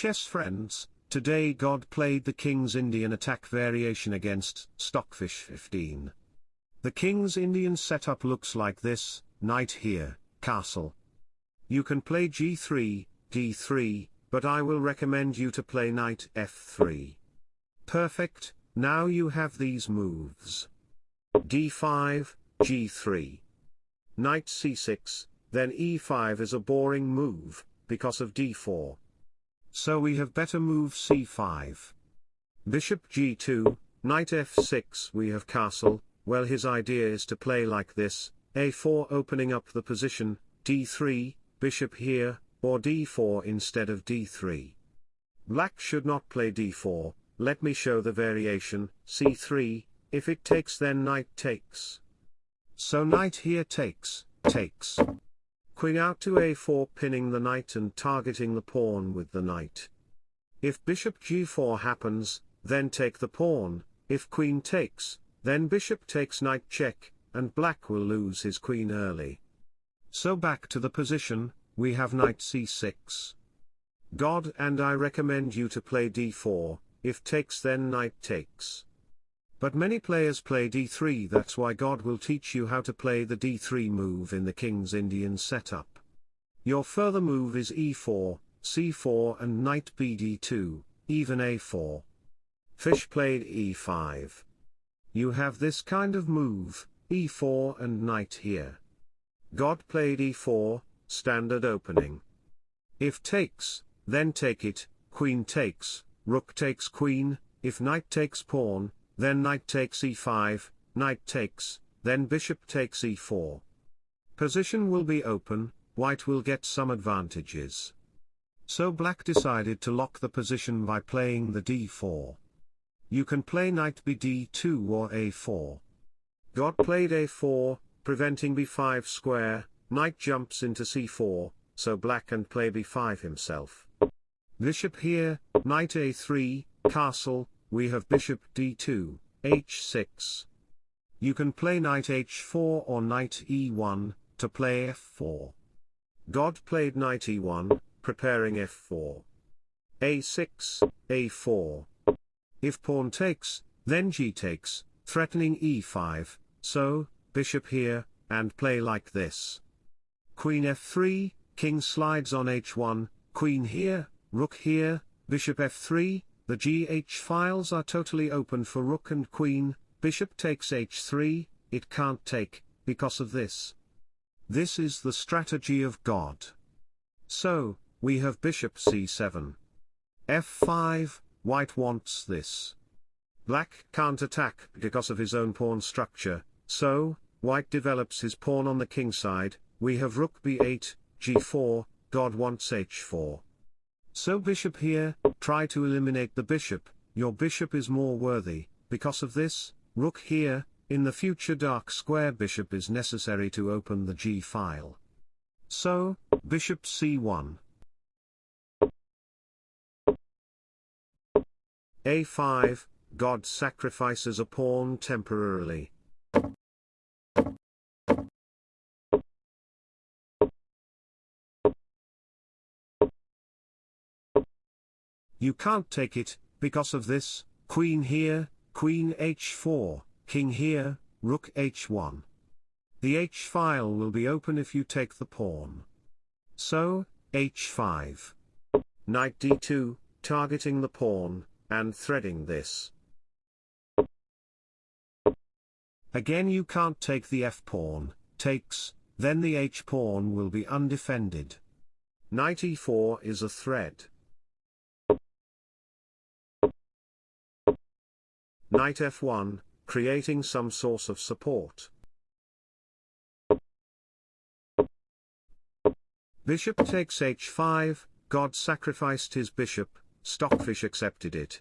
chess friends, today God played the King's Indian attack variation against Stockfish 15. The King's Indian setup looks like this, knight here, castle. You can play g3, d3, but I will recommend you to play knight f3. Perfect, now you have these moves. d5, g3. Knight c6, then e5 is a boring move, because of d4. So we have better move c5. Bishop g2, knight f6 we have castle, well his idea is to play like this, a4 opening up the position, d3, bishop here, or d4 instead of d3. Black should not play d4, let me show the variation, c3, if it takes then knight takes. So knight here takes, takes. Queen out to a4 pinning the knight and targeting the pawn with the knight. If bishop g4 happens, then take the pawn, if queen takes, then bishop takes knight check, and black will lose his queen early. So back to the position, we have knight c6. God and I recommend you to play d4, if takes then knight takes. But many players play d3 that's why God will teach you how to play the d3 move in the King's Indian setup. Your further move is e4, c4 and knight bd2, even a4. Fish played e5. You have this kind of move, e4 and knight here. God played e4, standard opening. If takes, then take it, queen takes, rook takes queen, if knight takes pawn, then knight takes e5, knight takes, then bishop takes e4. Position will be open, white will get some advantages. So black decided to lock the position by playing the d4. You can play knight bd2 or a4. God played a4, preventing b5 square, knight jumps into c4, so black can play b5 himself. Bishop here, knight a3, castle, we have bishop d2, h6. You can play knight h4 or knight e1, to play f4. God played knight e1, preparing f4. a6, a4. If pawn takes, then g takes, threatening e5, so, bishop here, and play like this. Queen f3, king slides on h1, queen here, rook here, bishop f3, the GH files are totally open for rook and queen, bishop takes h3, it can't take, because of this. This is the strategy of God. So, we have bishop c7. f5, white wants this. Black can't attack because of his own pawn structure, so, white develops his pawn on the king side, we have rook b8, g4, God wants h4. So bishop here, try to eliminate the bishop, your bishop is more worthy, because of this, rook here, in the future dark square bishop is necessary to open the g file. So, bishop c1. a5, God sacrifices a pawn temporarily. You can't take it, because of this, queen here, queen h4, king here, rook h1. The h-file will be open if you take the pawn. So, h5. Knight d2, targeting the pawn, and threading this. Again you can't take the f-pawn, takes, then the h-pawn will be undefended. Knight e4 is a thread. Knight f1, creating some source of support. Bishop takes h5, God sacrificed his bishop, Stockfish accepted it.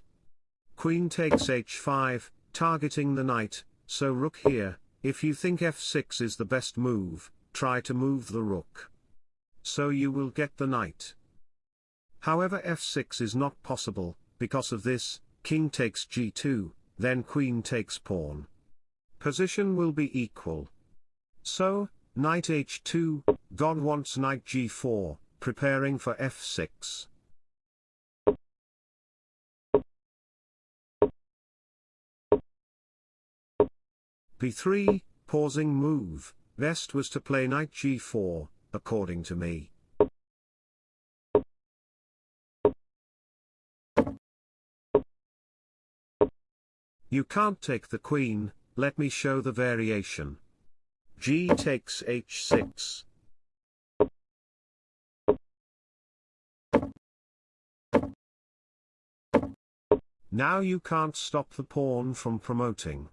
Queen takes h5, targeting the knight, so rook here, if you think f6 is the best move, try to move the rook. So you will get the knight. However f6 is not possible, because of this, king takes g2, then queen takes pawn. Position will be equal. So, knight h2, god wants knight g4, preparing for f6. b3, pausing move, best was to play knight g4, according to me. You can't take the queen, let me show the variation. g takes h6. Now you can't stop the pawn from promoting.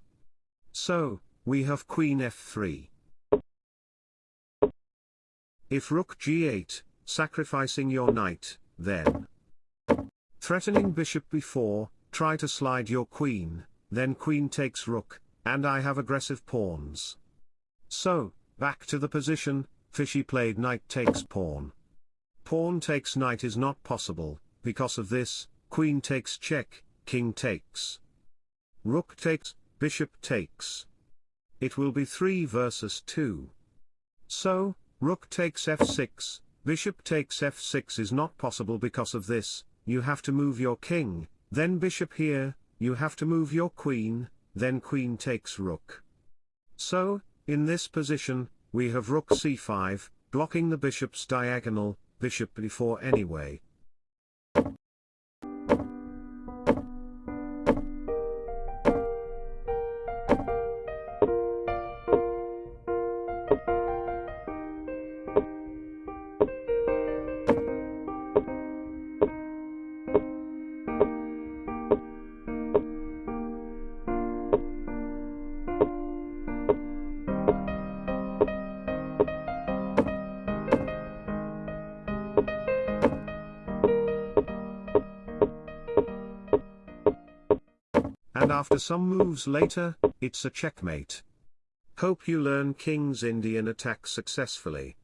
So, we have queen f3. If rook g8, sacrificing your knight, then threatening bishop b4, try to slide your queen, then queen takes rook, and I have aggressive pawns. So, back to the position, Fishy played knight takes pawn. Pawn takes knight is not possible, because of this, queen takes check, king takes. Rook takes, bishop takes. It will be 3 versus 2. So, rook takes f6, bishop takes f6 is not possible because of this, you have to move your king, then bishop here, you have to move your queen, then queen takes rook. So, in this position, we have rook c5, blocking the bishop's diagonal, bishop b4 anyway. After some moves later, it's a checkmate. Hope you learn King's Indian attack successfully.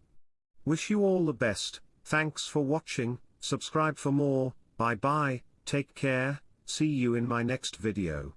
Wish you all the best, thanks for watching, subscribe for more, bye bye, take care, see you in my next video.